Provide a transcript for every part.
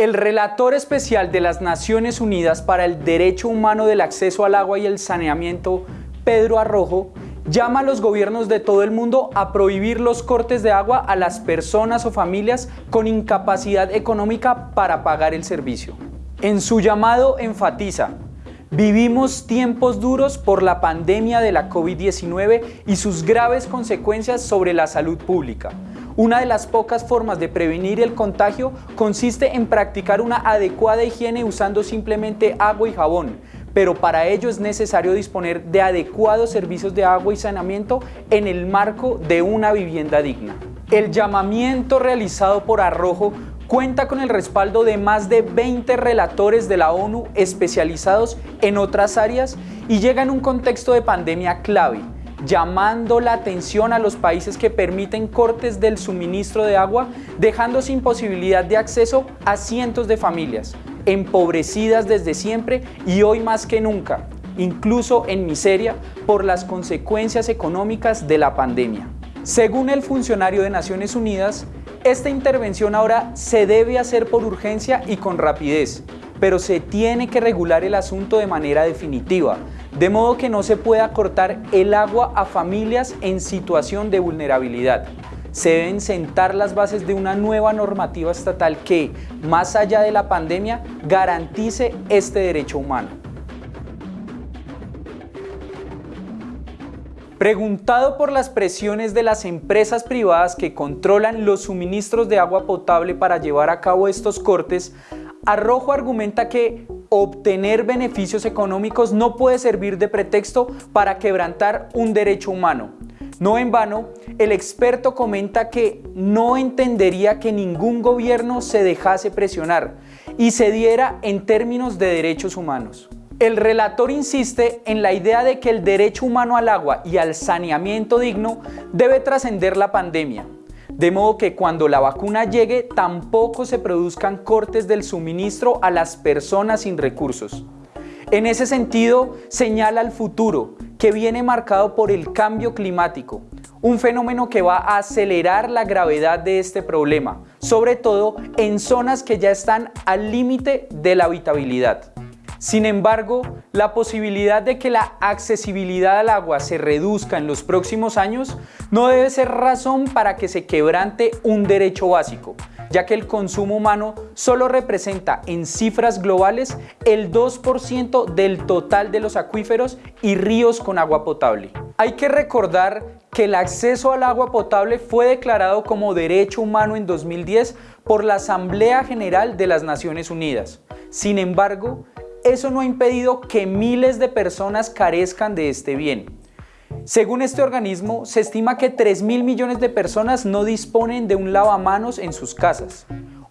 El relator especial de las Naciones Unidas para el Derecho Humano del Acceso al Agua y el Saneamiento, Pedro Arrojo, llama a los gobiernos de todo el mundo a prohibir los cortes de agua a las personas o familias con incapacidad económica para pagar el servicio. En su llamado enfatiza, Vivimos tiempos duros por la pandemia de la COVID-19 y sus graves consecuencias sobre la salud pública. Una de las pocas formas de prevenir el contagio consiste en practicar una adecuada higiene usando simplemente agua y jabón, pero para ello es necesario disponer de adecuados servicios de agua y saneamiento en el marco de una vivienda digna. El llamamiento realizado por Arrojo cuenta con el respaldo de más de 20 relatores de la ONU especializados en otras áreas y llega en un contexto de pandemia clave, llamando la atención a los países que permiten cortes del suministro de agua, dejando sin posibilidad de acceso a cientos de familias, empobrecidas desde siempre y hoy más que nunca, incluso en miseria por las consecuencias económicas de la pandemia. Según el funcionario de Naciones Unidas, esta intervención ahora se debe hacer por urgencia y con rapidez, pero se tiene que regular el asunto de manera definitiva, de modo que no se pueda cortar el agua a familias en situación de vulnerabilidad. Se deben sentar las bases de una nueva normativa estatal que, más allá de la pandemia, garantice este derecho humano. Preguntado por las presiones de las empresas privadas que controlan los suministros de agua potable para llevar a cabo estos cortes, Arrojo argumenta que obtener beneficios económicos no puede servir de pretexto para quebrantar un derecho humano. No en vano, el experto comenta que no entendería que ningún gobierno se dejase presionar y se diera en términos de derechos humanos. El relator insiste en la idea de que el derecho humano al agua y al saneamiento digno debe trascender la pandemia, de modo que cuando la vacuna llegue tampoco se produzcan cortes del suministro a las personas sin recursos. En ese sentido, señala el futuro, que viene marcado por el cambio climático, un fenómeno que va a acelerar la gravedad de este problema, sobre todo en zonas que ya están al límite de la habitabilidad. Sin embargo, la posibilidad de que la accesibilidad al agua se reduzca en los próximos años no debe ser razón para que se quebrante un derecho básico, ya que el consumo humano solo representa en cifras globales el 2% del total de los acuíferos y ríos con agua potable. Hay que recordar que el acceso al agua potable fue declarado como derecho humano en 2010 por la Asamblea General de las Naciones Unidas. Sin embargo, eso no ha impedido que miles de personas carezcan de este bien. Según este organismo, se estima que 3 mil millones de personas no disponen de un lavamanos en sus casas.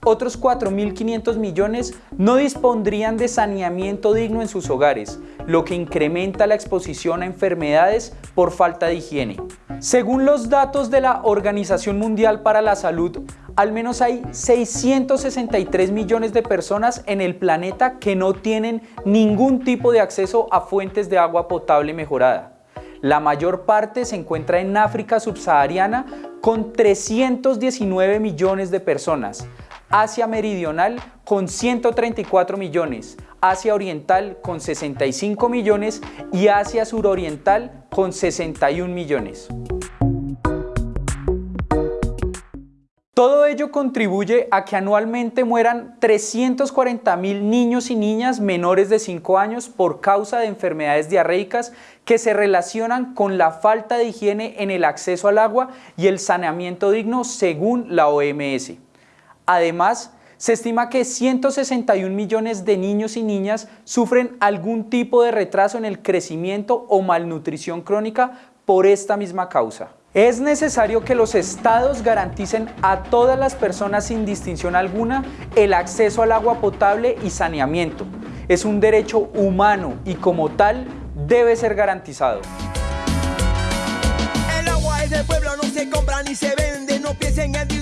Otros 4.500 millones no dispondrían de saneamiento digno en sus hogares, lo que incrementa la exposición a enfermedades por falta de higiene. Según los datos de la Organización Mundial para la Salud, al menos hay 663 millones de personas en el planeta que no tienen ningún tipo de acceso a fuentes de agua potable mejorada. La mayor parte se encuentra en África subsahariana con 319 millones de personas, Asia Meridional con 134 millones, Asia Oriental con 65 millones y Asia Suroriental con 61 millones. Todo ello contribuye a que anualmente mueran 340 mil niños y niñas menores de 5 años por causa de enfermedades diarreicas que se relacionan con la falta de higiene en el acceso al agua y el saneamiento digno según la OMS. Además, se estima que 161 millones de niños y niñas sufren algún tipo de retraso en el crecimiento o malnutrición crónica por esta misma causa. Es necesario que los estados garanticen a todas las personas sin distinción alguna el acceso al agua potable y saneamiento. Es un derecho humano y como tal debe ser garantizado. El agua es del pueblo, no se compra ni se vende, no piensen en